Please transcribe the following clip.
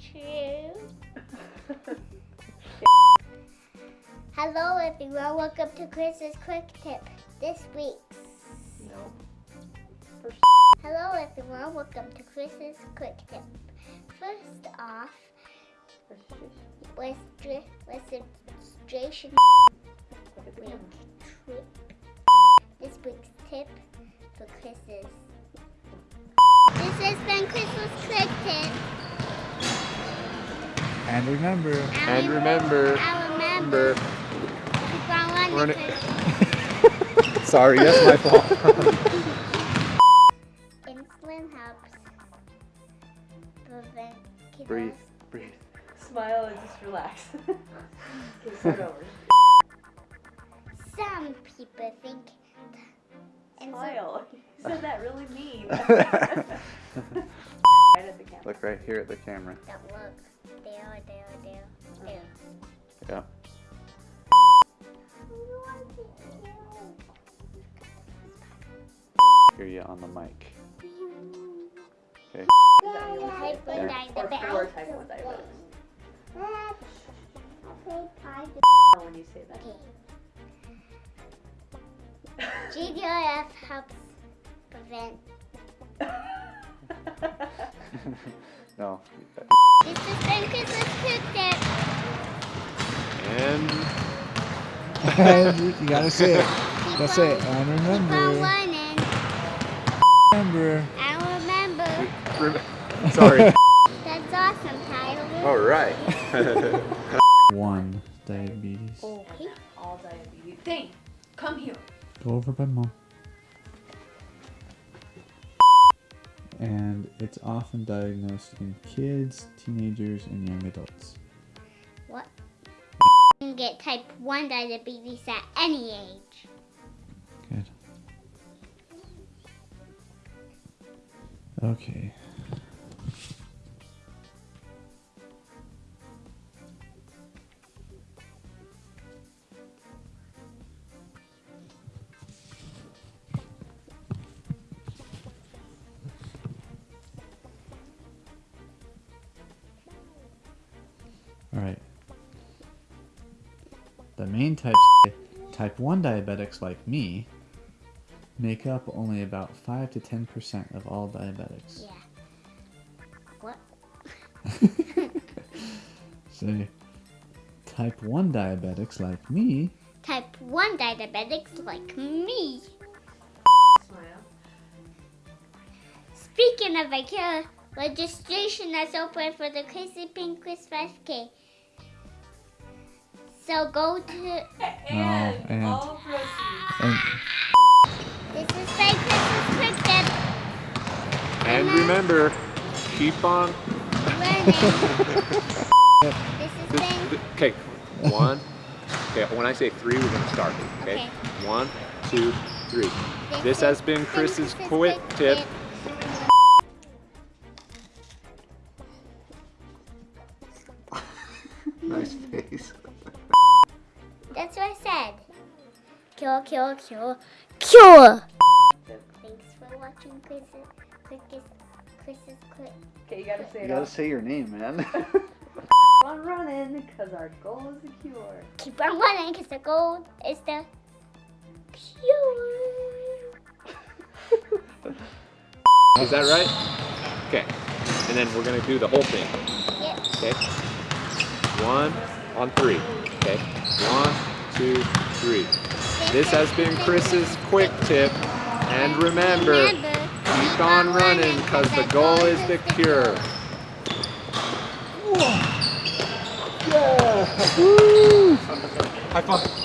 true. Hello everyone, welcome to Chris's Quick Tip. This week's. No. Hello everyone, welcome to Chris's Quick Tip. First off, Registration. registration registration And remember, And remember, I remember. Remember, Keep on running. Run it. Sorry, that's my fault. Insulin helps prevent kidney breathe, breathe. Smile and just relax. okay, start over. Some people think insulin. Smile. You said that really mean. right at the camera. Look right here at the camera. Don't look. There. Yeah. Hear you on the mic. Okay. Is that you? Type one Yeah. Or type 1 diabetics. When you say that. JDRF helps prevent. no. This has been Chris's Quick Tip. And you gotta say it. Keep That's on, it. And Keep on remember, running. remember. And remember. rem- sorry. That's awesome, Tyler. All right. One diabetes. Oh, all diabetes. Thing, come here. Go over by mom. And it's often diagnosed in kids, teenagers, and young adults. Can get type 1 diabetes at any age. Good. Okay. All right. The main types, type 1 diabetics like me, make up only about 5 to 10% of all diabetics. Yeah. What? So, type 1 diabetics like me Type 1 diabetics like me. Smile. Speaking of IKEA, registration is open for the Crazy Pink Quiz 5K. So go to. And, and- all and This is my Chris's Quick Tip. and remember, keep on. Running. this has This, okay, one. Okay, when I say three, we're gonna start. Okay. Okay. One, two, three. This has been Chris's quick tip. Nice face. That's what I said. Cure, cure, cure, cure. Thanks for watching Chris's quickest, Chris's quick. Okay, you gotta say You it gotta all. say your name, man. Keep on running, because our goal is the cure. Keep on running because the goal is the cure. Is that right? Okay. And then we're gonna do the whole thing. Yep. Okay. One on three. Okay. One, two, three. This has been Chris's quick tip. And remember, keep on running because the goal is the cure. High five.